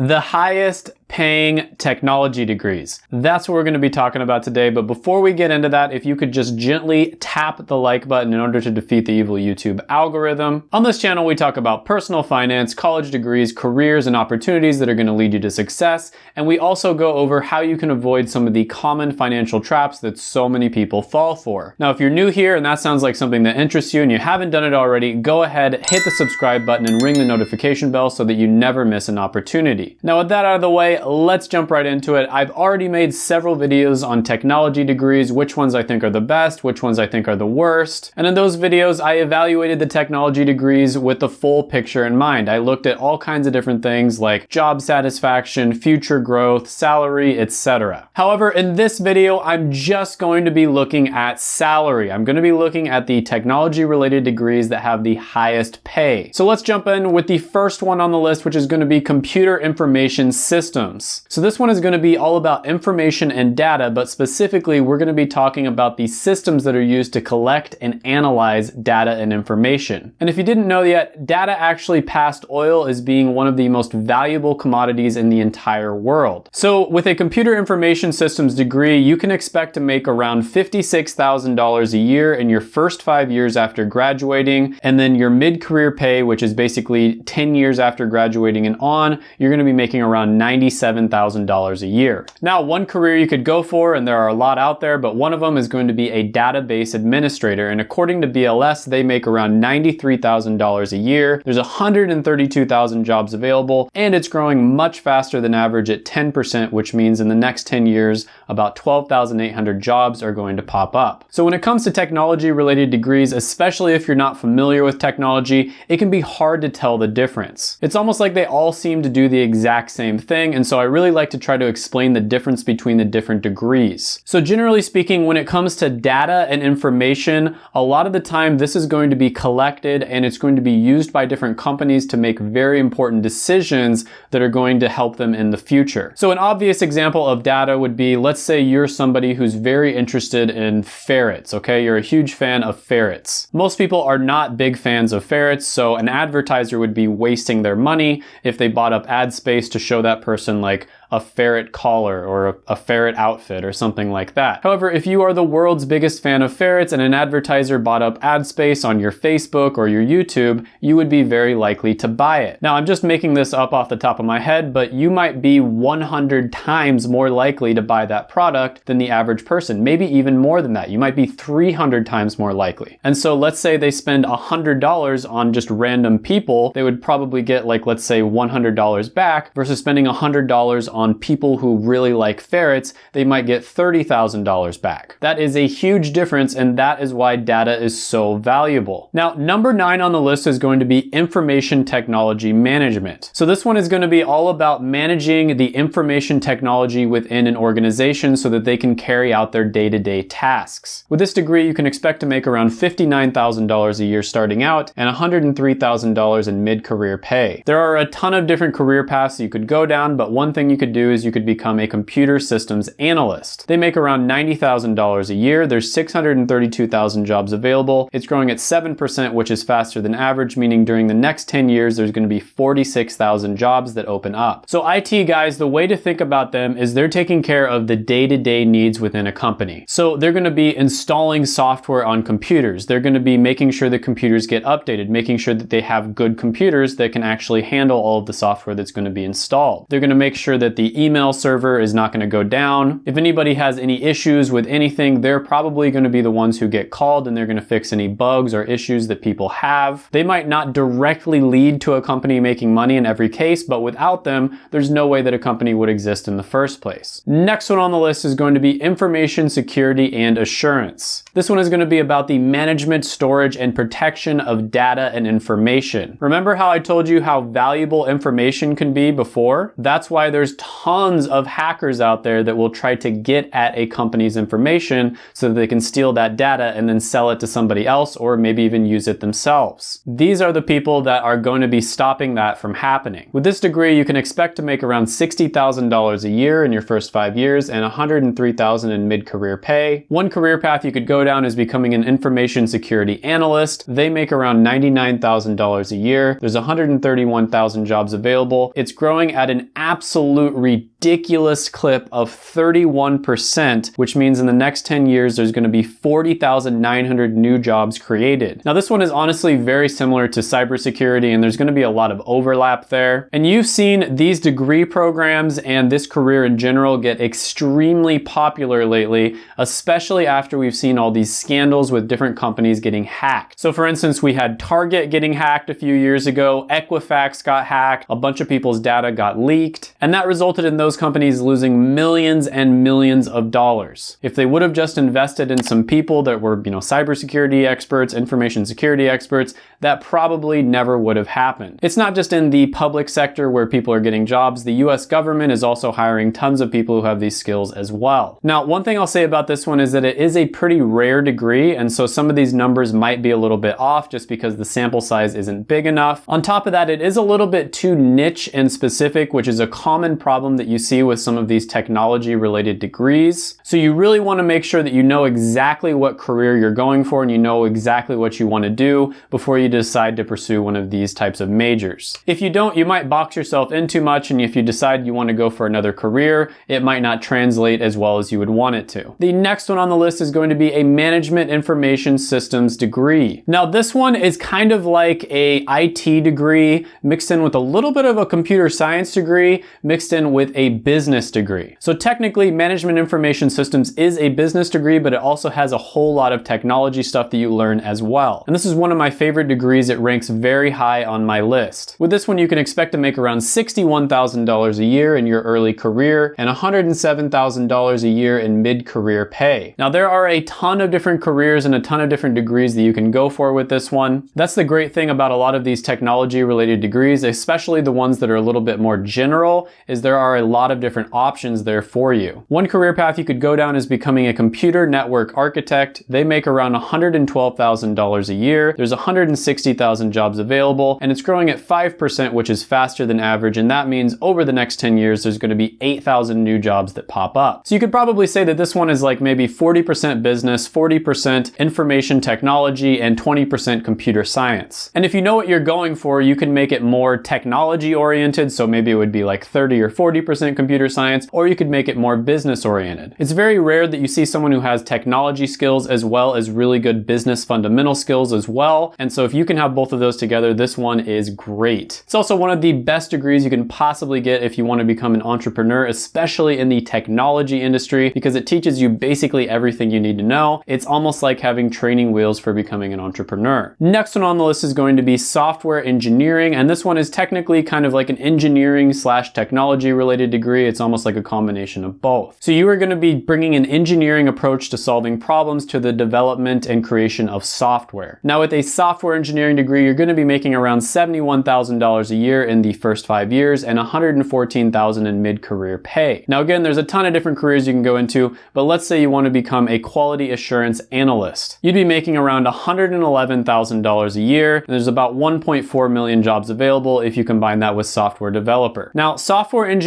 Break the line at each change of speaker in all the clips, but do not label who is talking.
the highest paying technology degrees. That's what we're going to be talking about today. But before we get into that, if you could just gently tap the like button in order to defeat the evil YouTube algorithm. On this channel, we talk about personal finance, college degrees, careers, and opportunities that are going to lead you to success. And we also go over how you can avoid some of the common financial traps that so many people fall for. Now, if you're new here and that sounds like something that interests you and you haven't done it already, go ahead, hit the subscribe button and ring the notification bell so that you never miss an opportunity. Now, with that out of the way, let's jump right into it. I've already made several videos on technology degrees, which ones I think are the best, which ones I think are the worst. And in those videos, I evaluated the technology degrees with the full picture in mind. I looked at all kinds of different things like job satisfaction, future growth, salary, etc. However, in this video, I'm just going to be looking at salary. I'm going to be looking at the technology related degrees that have the highest pay. So let's jump in with the first one on the list, which is going to be computer information systems. So this one is going to be all about information and data, but specifically we're going to be talking about the systems that are used to collect and analyze data and information. And if you didn't know yet, data actually passed oil as being one of the most valuable commodities in the entire world. So with a computer information systems degree, you can expect to make around $56,000 a year in your first five years after graduating, and then your mid-career pay, which is basically 10 years after graduating and on, you're going to be making around 97,000 $1,000 a year. Now, one career you could go for, and there are a lot out there, but one of them is going to be a database administrator. And according to BLS, they make around $93,000 a year. There's 132,000 jobs available, and it's growing much faster than average at 10%, which means in the next 10 years, about 12,800 jobs are going to pop up. So when it comes to technology related degrees, especially if you're not familiar with technology, it can be hard to tell the difference. It's almost like they all seem to do the exact same thing, and so I really like to try to explain the difference between the different degrees. So generally speaking, when it comes to data and information, a lot of the time this is going to be collected and it's going to be used by different companies to make very important decisions that are going to help them in the future. So an obvious example of data would be, let's say you're somebody who's very interested in ferrets, okay? You're a huge fan of ferrets. Most people are not big fans of ferrets, so an advertiser would be wasting their money if they bought up ad space to show that person like a ferret collar or a, a, ferret outfit or something like that. However, if you are the world's biggest fan of ferrets and an advertiser bought up ad space on your Facebook or your YouTube, you would be very likely to buy it. Now, I'm just making this up off the top of my head, but you might be 100 times more likely to buy that product than the average person, maybe even more than that. You might be 300 times more likely. And so let's say they spend $100 on just random people, they would probably get like, let's say $100 back versus spending $100 on on people who really like ferrets, they might get $30,000 back. That is a huge difference and that is why data is so valuable. Now, number nine on the list is going to be information technology management. So this one is going to be all about managing the information technology within an organization so that they can carry out their day-to-day -day tasks. With this degree, you can expect to make around $59,000 a year starting out and $103,000 in mid-career pay. There are a ton of different career paths you could go down, but one thing you could do is you could become a computer systems analyst. They make around $90,000 a year. There's 632,000 jobs available. It's growing at 7%, which is faster than average, meaning during the next 10 years, there's gonna be 46,000 jobs that open up. So IT guys, the way to think about them is they're taking care of the day-to-day -day needs within a company. So they're gonna be installing software on computers. They're gonna be making sure the computers get updated, making sure that they have good computers that can actually handle all of the software that's gonna be installed. They're gonna make sure that the email server is not gonna go down. If anybody has any issues with anything, they're probably gonna be the ones who get called and they're gonna fix any bugs or issues that people have. They might not directly lead to a company making money in every case, but without them, there's no way that a company would exist in the first place. Next one on the list is going to be information security and assurance. This one is gonna be about the management, storage, and protection of data and information. Remember how I told you how valuable information can be before? That's why there's of hackers out there that will try to get at a company's information so that they can steal that data and then sell it to somebody else or maybe even use it themselves. These are the people that are going to be stopping that from happening. With this degree, you can expect to make around $60,000 a year in your first five years and $103,000 in mid-career pay. One career path you could go go down is becoming an information security analyst. They make around $99,000 a year. There's 131,000 jobs available. It's growing at an absolute ridiculous clip of 31%, which means in the next 10 years, there's gonna be 40,900 new jobs created. Now, this one is honestly very similar to cybersecurity, and there's gonna be a lot of overlap there. And you've seen these degree programs and this career in general get extremely popular lately, especially after we've seen all these scandals with different companies getting hacked. So for instance, we had Target getting hacked a few years ago, Equifax got hacked, a bunch of people's data got leaked, and that resulted in those companies losing millions and millions of dollars. If they would have just invested in some people that were, you know, cybersecurity experts, information security experts, that probably never would have happened. It's not just in the public sector where people are getting jobs, the US government is also hiring tons of people who have these skills as well. Now, one thing I'll say about this one is that it is a pretty rare degree, and so some of these numbers might be a little bit off just because the sample size isn't big enough. On top of that, it is a little bit too niche and specific, which is a common problem that you see with some of these technology related degrees. So you really wanna make sure that you know exactly what career you're going for and you know exactly what you wanna do before you decide to pursue one of these types of majors. If you don't, you might box yourself in too much and if you decide you wanna go for another career, it might not translate as well as you would want it to. The next one on the list is going to be a Management Information Systems degree. Now this one is kind of like a IT degree mixed in with a little bit of a computer science degree mixed in with a business degree. So technically Management Information Systems is a business degree, but it also has a whole lot of technology stuff that you learn as well. And this is one of my favorite degrees it ranks very high on my list. With this one, you can expect to make around $61,000 a year in your early career and $107,000 a year in mid-career pay. Now, there are a ton of different careers and a ton of different degrees that you can go for with this one. That's the great thing about a lot of these technology related degrees, especially the ones that are a little bit more general, is there are a lot of different options there for you. One career path you could go down is becoming a computer network architect. They make around $112,000 a year. There's 160,000 jobs available, and it's growing at 5%, which is faster than average, and that means over the next 10 years, there's gonna be 8,000 new jobs that pop up. So you could probably say that this one is like maybe 40% business, 40% information technology, and 20% computer science. And if you know what you're going for, you can make it more technology oriented, so maybe it would be like 30 or 40% computer science, or you could make it more business oriented. It's very rare that you see someone who has technology skills as well as really good business fundamental skills as well. And so if you can have both of those together, this one is great. It's also one of the best degrees you can possibly get if you want to become an entrepreneur, especially in the technology industry, because it teaches you basically everything you need to know. It's almost like having training wheels for becoming an entrepreneur. Next one on the list is going to be software engineering, and this one is technically kind of like an engineering slash technology related degree. It's almost like a combination of both. So you are going to be bringing an engineering approach to solving problems to the development and creation of software. Now with a software engineering degree, you're gonna be making around $71,000 a year in the first five years and $114,000 in mid-career pay. Now again, there's a ton of different careers you can go into, but let's say you wanna become a quality assurance analyst. You'd be making around $111,000 a year, and there's about 1.4 million jobs available if you combine that with software developer. Now, software engineering,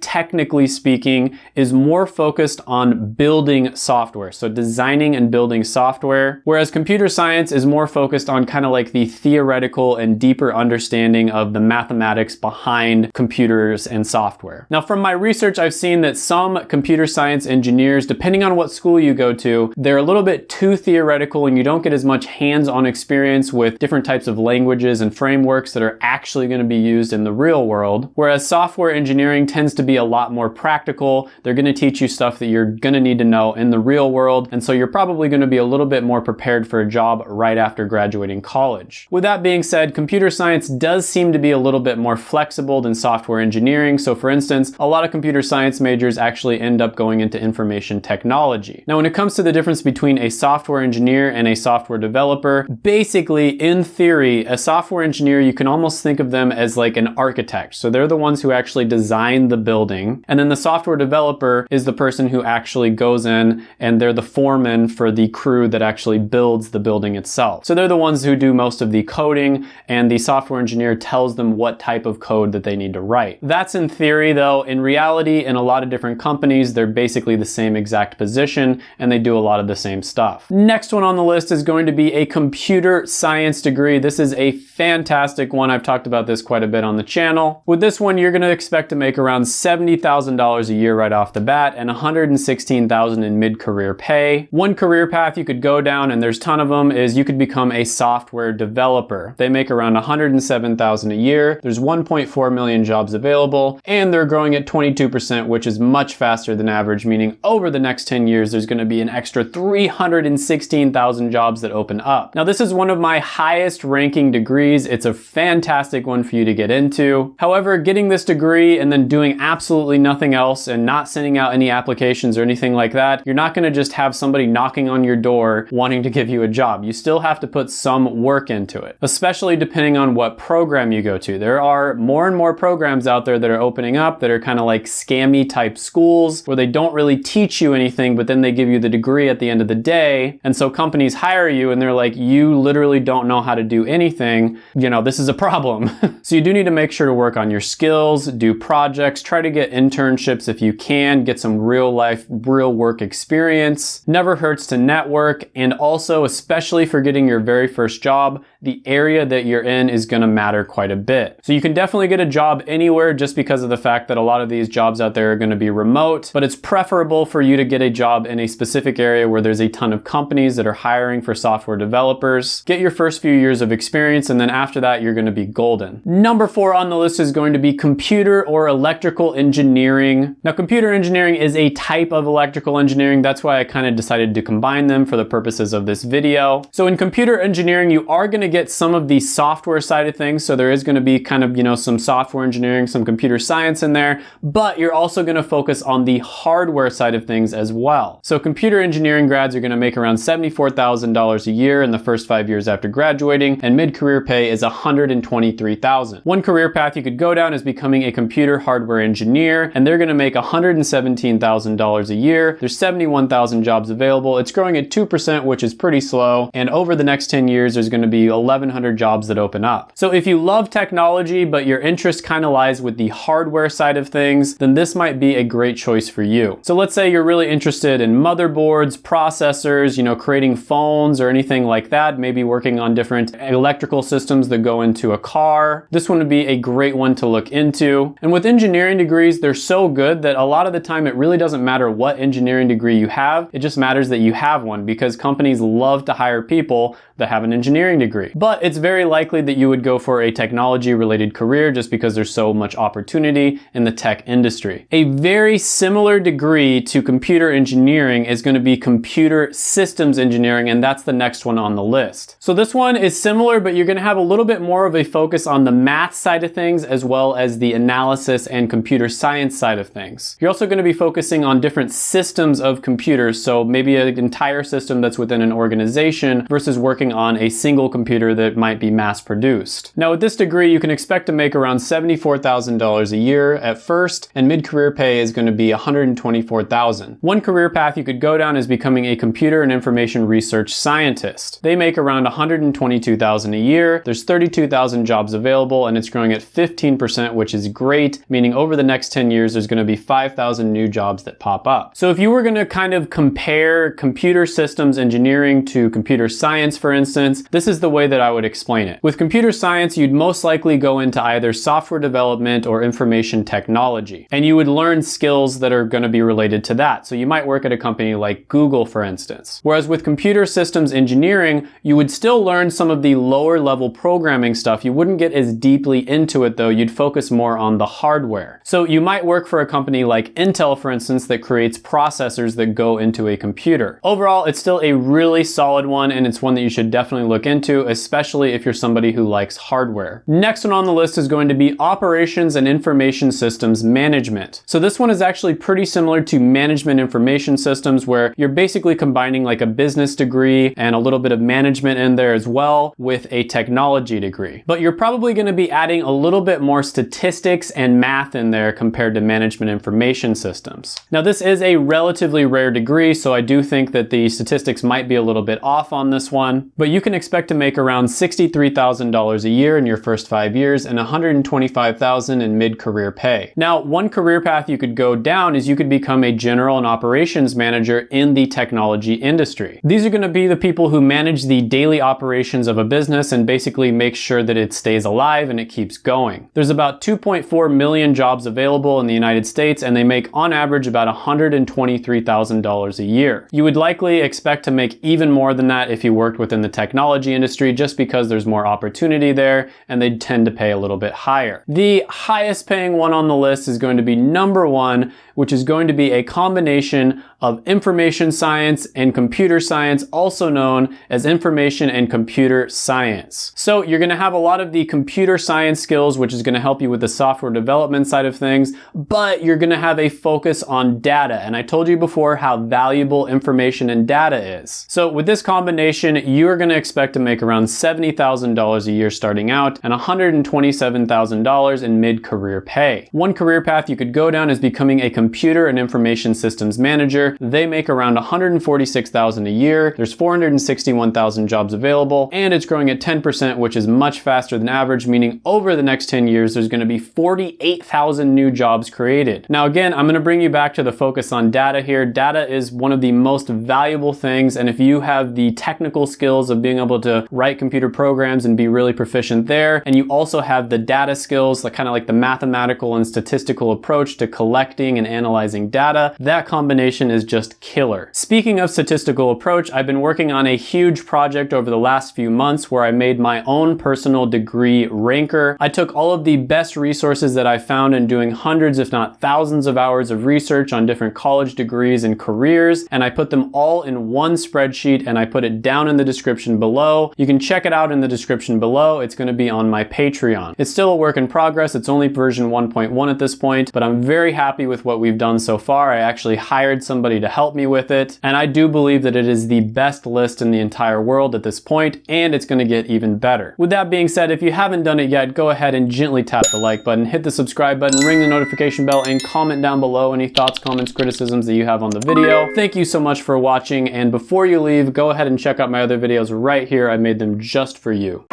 technically speaking, is more focused on building software, so designing and building software, whereas computer science is more focused on kind of like the theoretical and deeper understanding of the mathematics behind computers and software. Now from my research, I've seen that some computer science engineers, depending on what school you go to, they're a little bit too theoretical and you don't get as much hands-on experience with different types of languages and frameworks that are actually going to be used in the real world. Whereas software engineering tends to be a lot more practical. They're going to teach you stuff that you're going to need to know in the real world. And so you're probably going to be a little bit more prepared for a job right after graduating college. With that being said, computer science does seem to be a little bit more flexible than software engineering. So for instance, a lot of computer science majors actually end up going into information technology. Now, when it comes to the difference between a software engineer and a software developer, basically in theory, a software engineer, you can almost think of them as like an architect. So they're the ones who actually actually design the building. And then the software developer is the person who actually goes in and they're the foreman for the crew that actually builds the building itself. So they're the ones who do most of the coding and the software engineer tells them what type of code that they need to write. That's in theory though. In reality, in a lot of different companies, they're basically the same exact position and they do a lot of the same stuff. Next one on the list is going to be a computer science degree. This is a fantastic one. I've talked about this quite a bit on the channel. With this one, you're gonna expect to make around $70,000 a year right off the bat and $116,000 in mid-career pay. One career path you could go down, and there's a ton of them, is you could become a software developer. They make around $107,000 a year. There's 1.4 million jobs available, and they're growing at 22%, which is much faster than average, meaning over the next 10 years, there's gonna be an extra 316,000 jobs that open up. Now, this is one of my highest ranking degrees. It's a fantastic one for you to get into. However, getting this degree and then doing absolutely nothing else and not sending out any applications or anything like that, you're not gonna just have somebody knocking on your door wanting to give you a job. You still have to put some work into it, especially depending on what program you go to. There are more and more programs out there that are opening up that are kind of like scammy type schools where they don't really teach you anything, but then they give you the degree at the end of the day. And so companies hire you and they're like, you literally don't know how to do anything. You know, this is a problem. so you do need to make sure to work on your skills, do projects, try to get internships if you can, get some real life, real work experience. Never hurts to network. And also, especially for getting your very first job, the area that you're in is gonna matter quite a bit. So you can definitely get a job anywhere just because of the fact that a lot of these jobs out there are gonna be remote, but it's preferable for you to get a job in a specific area where there's a ton of companies that are hiring for software developers. Get your first few years of experience and then after that, you're gonna be golden. Number four on the list is going to be computer or electrical engineering. Now, computer engineering is a type of electrical engineering. That's why I kind of decided to combine them for the purposes of this video. So in computer engineering, you are gonna get some of the software side of things. So there is gonna be kind of, you know, some software engineering, some computer science in there, but you're also gonna focus on the hardware side of things as well. So computer engineering grads are gonna make around $74,000 a year in the first five years after graduating, and mid-career pay is 123,000. One career path you could go down is becoming a computer hardware engineer, and they're gonna make $117,000 a year. There's 71,000 jobs available. It's growing at 2%, which is pretty slow. And over the next 10 years, there's gonna be 1,100 jobs that open up. So if you love technology, but your interest kind of lies with the hardware side of things, then this might be a great choice for you. So let's say you're really interested in motherboards, processors, you know, creating phones or anything like that, maybe working on different electrical systems that go into a car. This one would be a great one to look into. And with engineering degrees, they're so good that a lot of the time it really doesn't matter what engineering degree you have. It just matters that you have one because companies love to hire people that have an engineering degree. But it's very likely that you would go for a technology related career just because there's so much opportunity in the tech industry. A very similar degree to computer engineering is going to be computer systems engineering and that's the next one on the list. So this one is similar but you're going to have a little bit more of a focus on the math side of things as well as the analysis and computer science side of things. You're also going to be focusing on different systems of computers so maybe an entire system that's within an organization versus working on a single computer that might be mass produced. Now with this degree you can expect to make around $74,000 a year at first and mid-career pay is going to be $124,000. One career path you could go down is becoming a computer and information research scientist. They make around $122,000 a year. There's 32,000 jobs available and it's growing at 15% which is great meaning over the next 10 years there's going to be 5,000 new jobs that pop up. So if you were going to kind of compare computer systems engineering to computer science for instance, this is the way that I would explain it. With computer science, you'd most likely go into either software development or information technology, and you would learn skills that are going to be related to that. So you might work at a company like Google, for instance. Whereas with computer systems engineering, you would still learn some of the lower level programming stuff. You wouldn't get as deeply into it though. You'd focus more on the hardware. So you might work for a company like Intel, for instance, that creates processors that go into a computer. Overall, it's still a really solid one, and it's one that you should definitely look into, especially if you're somebody who likes hardware. Next one on the list is going to be operations and information systems management. So this one is actually pretty similar to management information systems where you're basically combining like a business degree and a little bit of management in there as well with a technology degree. But you're probably going to be adding a little bit more statistics statistics and math in there compared to management information systems. Now this is a relatively rare degree, so I do think that the statistics might be a little bit off on this one, but you can expect to make around $63,000 a year in your first five years and $125,000 in mid-career pay. Now, one career path you could go down is you could become a general and operations manager in the technology industry. These are gonna be the people who manage the daily operations of a business and basically make sure that it stays alive and it keeps going. There's about 2.4 million jobs available in the United States and they make on average about $123,000 a year. You would likely expect to make even more than that if you worked within the technology industry just because there's more opportunity there and they tend to pay a little bit higher. The highest paying one on the list is going to be number one, which is going to be a combination of information science and computer science, also known as information and computer science. So you're gonna have a lot of the computer science skills, which is gonna help you with the software development side of things, but you're gonna have a focus on data. And I told you before how valuable information and data is. So with this combination, you're gonna expect to make around $70,000 a year starting out and $127,000 in mid-career pay. One career path you could go down is becoming a computer and information systems manager. They make around $146,000 a year. There's 461,000 jobs available and it's growing at 10%, which is much faster than average, meaning over the next 10 years, there's gonna be 48,000 new jobs created. Now again, I'm gonna bring you back to the focus on data here. Data is one of the most valuable things and if you have the technical skills of being able to write computer programs and be really proficient there, and you also have the data skills, like kind of like the mathematical and statistical approach to collecting and analyzing data, that combination is just killer. Speaking of statistical approach, I've been working on a huge project over the last few months where I made my own personal degree ranker. I took all of the best resources that I found in doing hundreds, if not thousands of hours of research on different college degrees and careers, and I put them all in one spreadsheet and I put it down in the description below. You can check it out in the description below. It's gonna be on my Patreon. It's still a work in progress. It's only version 1.1 at this point, but I'm very happy with what we've done so far. I actually hired somebody to help me with it, and I do believe that it is the best list in the entire world at this point, and it's gonna get better. With that being said, if you haven't done it yet, go ahead and gently tap the like button, hit the subscribe button, ring the notification bell, and comment down below any thoughts, comments, criticisms that you have on the video. Thank you so much for watching, and before you leave, go ahead and check out my other videos right here. I made them just for you.